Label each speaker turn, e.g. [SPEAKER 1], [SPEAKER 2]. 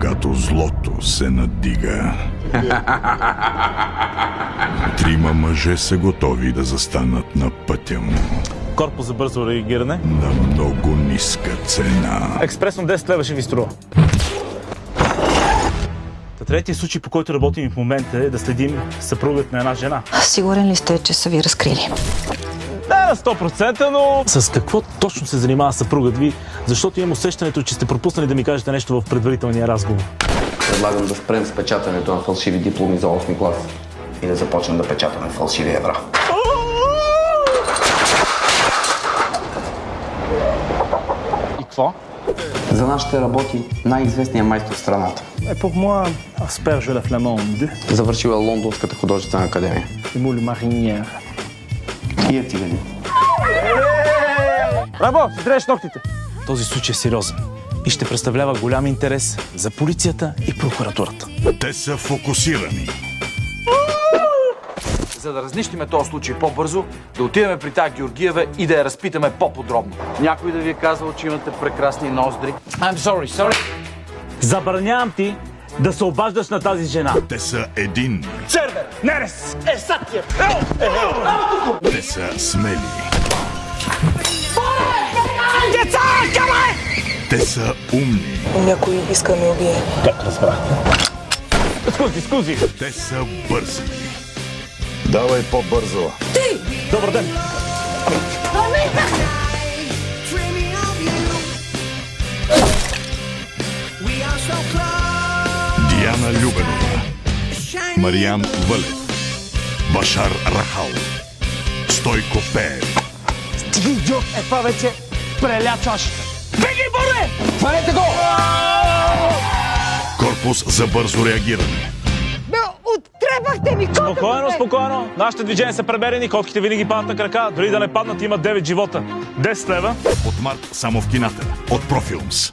[SPEAKER 1] Когато злото се надига. Трима мъже са готови да застанат на пътя му
[SPEAKER 2] Корпус за бързо реагиране.
[SPEAKER 1] на много ниска цена.
[SPEAKER 2] Експресно 10 лева ще ви струва. Та третия случай, по който работим в момента е да следим съпругът на една жена.
[SPEAKER 3] Сигурен ли сте, че са ви разкрили?
[SPEAKER 2] На 100%, но... С какво точно се занимава съпругът ви? Защото имам усещането, че сте пропуснали да ми кажете нещо в предварителния разговор.
[SPEAKER 4] Предлагам да спрем с печатането на фалшиви дипломи за 8 клас и да започнем да печатаме фалшиви евра.
[SPEAKER 2] И какво?
[SPEAKER 4] За нас ще работи най-известният майстор в страната.
[SPEAKER 2] Е, pour moi, asperge la flamande
[SPEAKER 4] Завършил е Лондонската художествена академия.
[SPEAKER 2] et moule marinière.
[SPEAKER 4] Тия цигани.
[SPEAKER 2] Браво! Си треш ногтите! Този случай е сериозен и ще представлява голям интерес за полицията и прокуратурата.
[SPEAKER 1] Те са фокусирани.
[SPEAKER 5] За да разнищиме този случай по-бързо, да отидем при тази Георгиева и да я разпитаме по-подробно. Някой да ви е казал, че имате прекрасни ноздри? I'm sorry, sorry.
[SPEAKER 2] Забранявам ти да се обаждаш на тази жена.
[SPEAKER 1] Те са един.
[SPEAKER 2] Сервер! Нерес! Е, сатия!
[SPEAKER 1] Те са смели. Те са умни.
[SPEAKER 3] Някой иска да ме убие.
[SPEAKER 2] Скузи, скузи!
[SPEAKER 1] Те са бързи. Давай по-бързо.
[SPEAKER 2] Добър ден!
[SPEAKER 1] Диана Любенова. Мариан Вълев. Башар Рахал. Стойко Пеев.
[SPEAKER 2] Ти идиот! Е, това вече преля чашата. Беги, Боре! Хванете го!
[SPEAKER 1] Корпус за бързо реагиране.
[SPEAKER 6] Оттребахте ми кота!
[SPEAKER 2] Спокойно, спокойно. Нашите движения са премерени, котките винаги падат на крака. Дори да не паднат, имат 9 живота. 10 лева.
[SPEAKER 1] От март само в кината. От Профилмс.